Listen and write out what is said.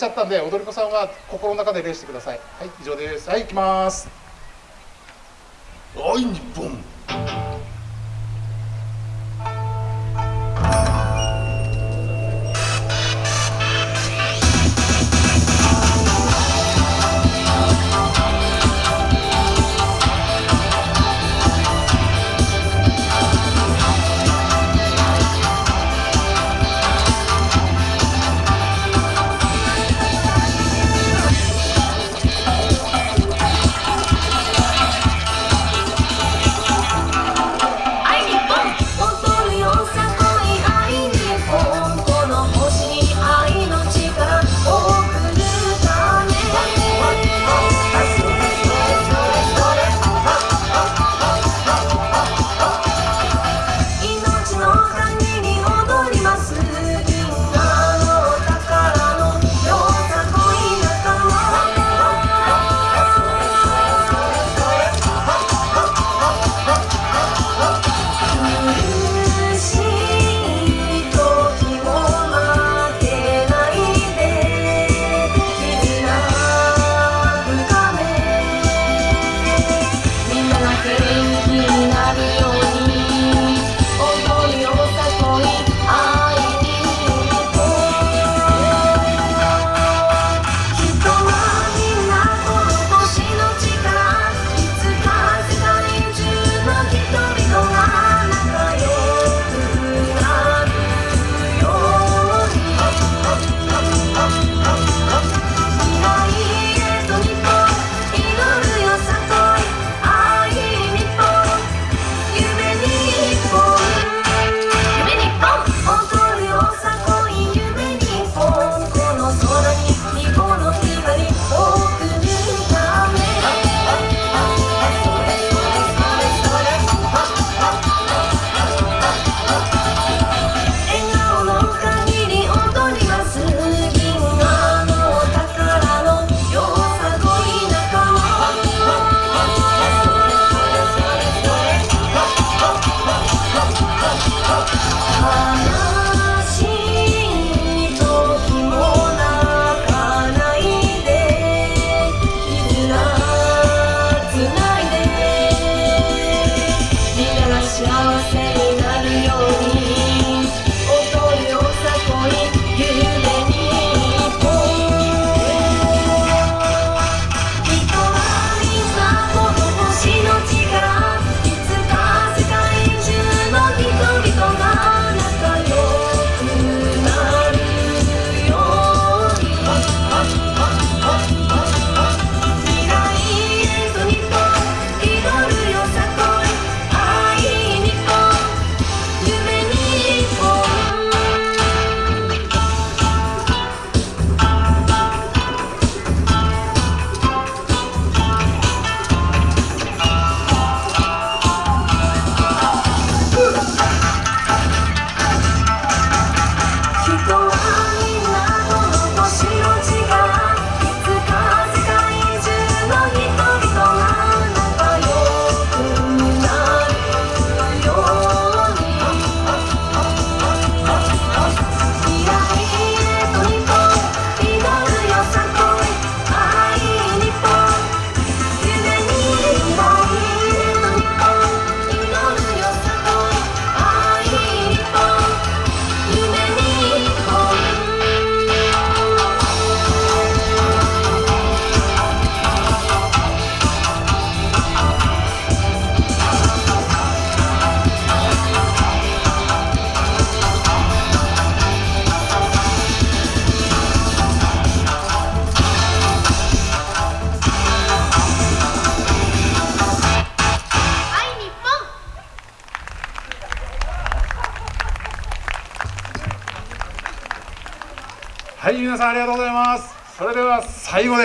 ちゃったんで踊り子さんは心の中で礼してください。はい以上です。はい行きます。はい日本はい皆さんありがとうございます。それでは最後で